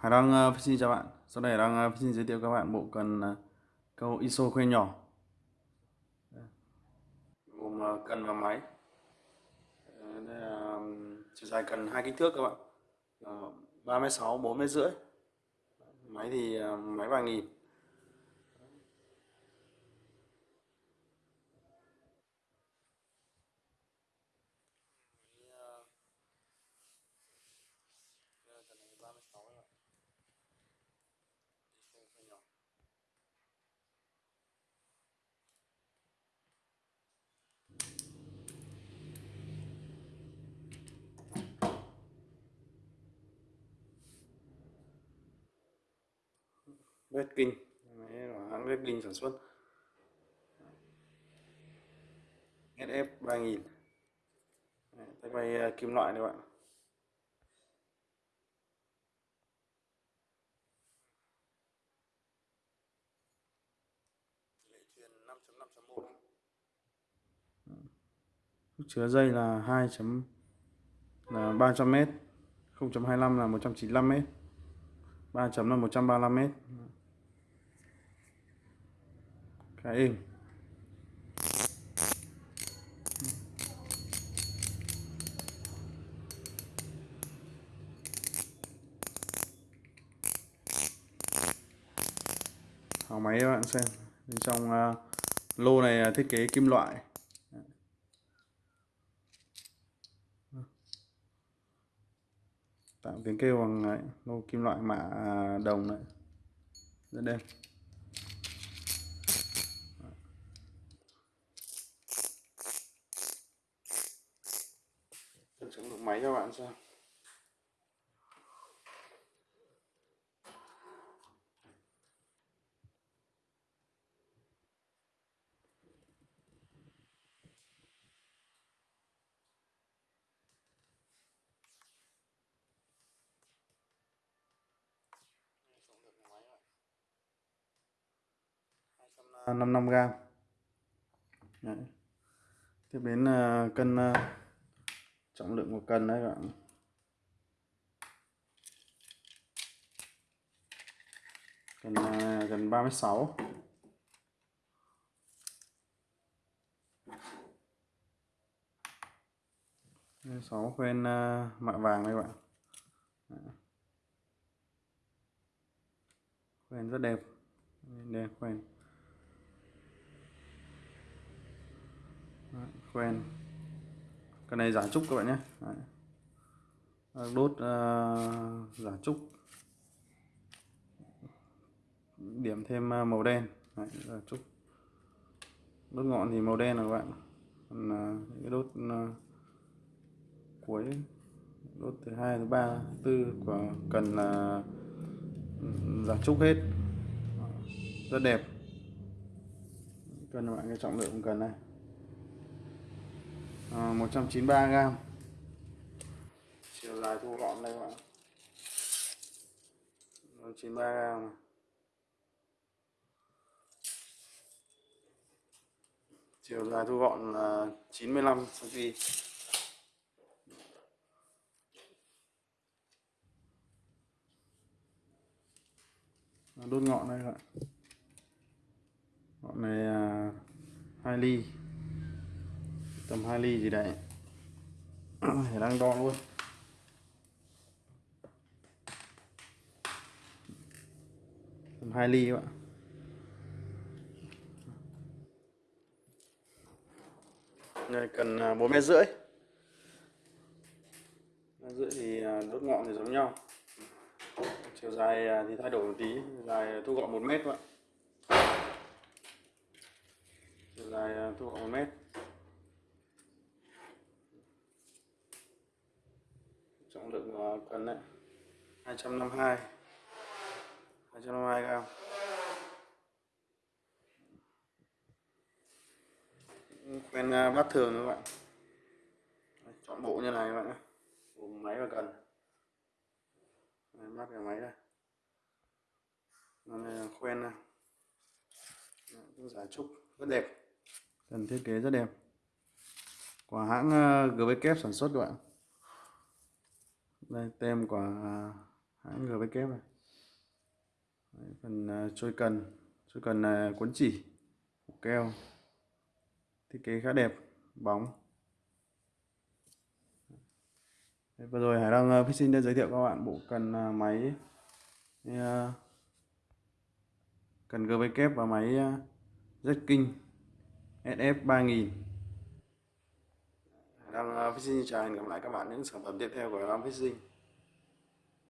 Hải Đăng uh, xin chào bạn. Sau đây Hải Đăng uh, xin giới thiệu các bạn bộ cần uh, câu ISO khuê nhỏ. Gồm uh, cần và máy. Đây là chiều dài cần hai kích thước các bạn. Uh, 3m6, 4m rưỡi. Máy thì uh, máy vàng nghìn. Red King máy của hãng Red King sản xuất. SF 3000 tay bay à, kim loại đấy bạn. Chứa dây là 2. chấm, là 300 m 0.25 là 195 m 3 chấm là 135 m cái êm hỏng máy các bạn xem. Bên trong uh, lô này thiết kế kim loại. Tạo tiếng kêu bằng ờ, lô kim loại mạ à, đồng này. Rất đẹp. Máy cho bạn xem năm năm gram Đấy. tiếp đến uh, cân uh, trọng lượng của cân đấy các bạn. Cân uh, à, gần 36 sáu. Khuyên uh, à, mạ vàng đây các bạn. Khuyên rất đẹp. Đẹp khuyên khuyên cái này giả trúc các bạn nhé. Đấy. đốt uh, giả trúc. Điểm thêm uh, màu đen. Đấy, giả trúc. Đốt ngọn thì màu đen là các bạn. Còn uh, cái đốt uh, cuối đốt thứ hai thứ ba tư của cần là uh, giả trúc hết. Rất đẹp. Cần các bạn cái trọng lượng cần này. Ờ, à, 193 gram. Chiều dài thu gọn đây các bạn. 193 gram này. chiều dài thu gọn là 95 cm đốt ngọn đây các bạn. Ngọn này à, 2 ly tầm 2 ly gì đấy. Thì đang đo luôn. Tầm 2 ly các bạn. Này cần à, 4 mét rưỡi. Mét rưỡi thì à, đốt ngọn thì giống nhau. Chiều dài à, thì thay đổi một tí. Dài thu gọn 1 mét các bạn. Chiều dài thu gọn 1 mét. Trọng lượng ờ, của cần đấy. 252 252 gram. Quen ờ, bát thường các bạn. Chọn bộ như này các bạn nhé. Gồm máy và cần. Bát cái máy đây. Này là quen này giả trúc, rất đẹp. Cần thiết kế rất đẹp. Của hãng ờ, GBK sản xuất các bạn đây tem của à, hãng GV này. Đấy, phần à, trôi cần. Trôi cần là cuốn chỉ keo. Thiết kế khá đẹp bóng. Đấy, vừa rồi Hải Đăng uh, à, Fishing đã giới thiệu các bạn bộ cần máy cần GV và máy uh, Jetking SF 3000 đang ờ, phát sinh chào, hẹn gặp lại các bạn những sản phẩm tiếp theo của Hải phát sinh.